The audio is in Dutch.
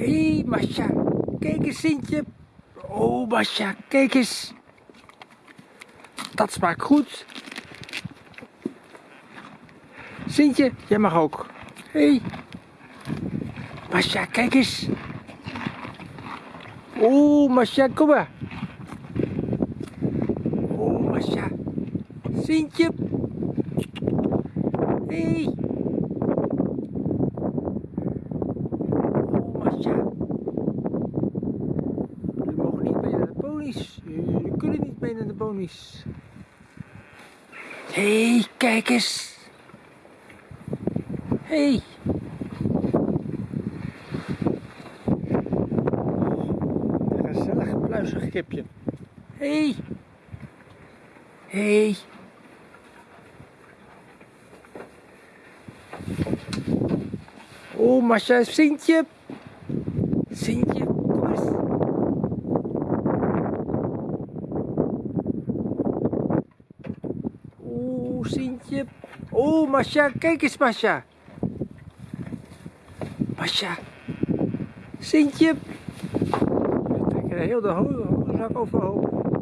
Hé, hey, Masha. Kijk eens, Sintje. Oh, Masha, kijk eens. Dat smaakt goed. Sintje, jij mag ook. Hé. Hey. Masha, kijk eens. Oh, Masha, kom maar. Oh, Masha. Sintje. Hé. Hey. Masha. Jullie mogen niet mee naar de ponies. Jullie kunnen niet mee naar de ponies. Hé, hey, kijk eens. Hé. Hey. Gezellig pluizig kipje. Hé. Hey. Hé. Hey. Oh, Masha, Sintje. Sintje, kom eens. Oeh, Sintje. Oh, Masha, kijk eens, Masha. Masha. Sintje. We trekken heel de zak overhoop.